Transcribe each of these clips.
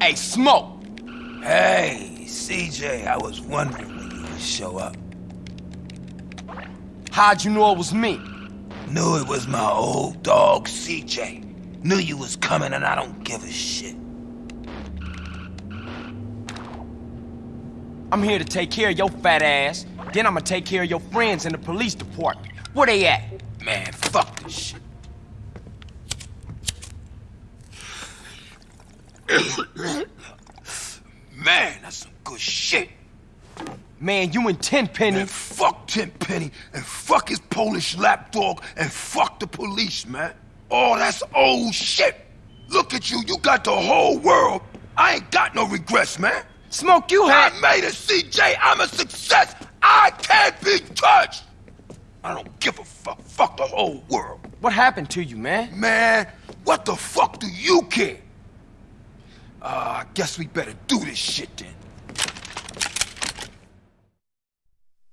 Hey, Smoke! Hey, CJ, I was wondering when you would show up. How'd you know it was me? Knew it was my old dog, CJ. Knew you was coming and I don't give a shit. I'm here to take care of your fat ass. Then I'm gonna take care of your friends in the police department. Where they at? Man, fuck this shit. Man, that's some good shit. Man, you and Tenpenny. And fuck Tenpenny, and fuck his Polish lapdog, and fuck the police, man. Oh, that's old shit. Look at you, you got the whole world. I ain't got no regrets, man. Smoke, you had. I made it, CJ. I'm a success. I can't be touched. I don't give a fuck. Fuck the whole world. What happened to you, man? Man, what the fuck do you care? Guess we better do this shit then.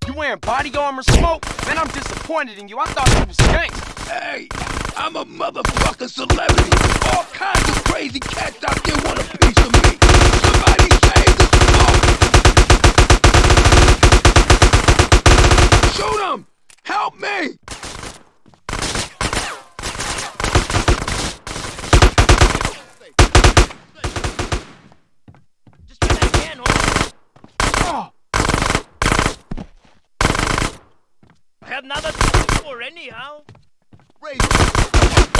You wearing body armor, Smoke? Man, I'm disappointed in you. I thought you was gangster. Hey, I'm a motherfucking celebrity. All kinds of crazy cats out there want a piece of me. Another door anyhow. Raise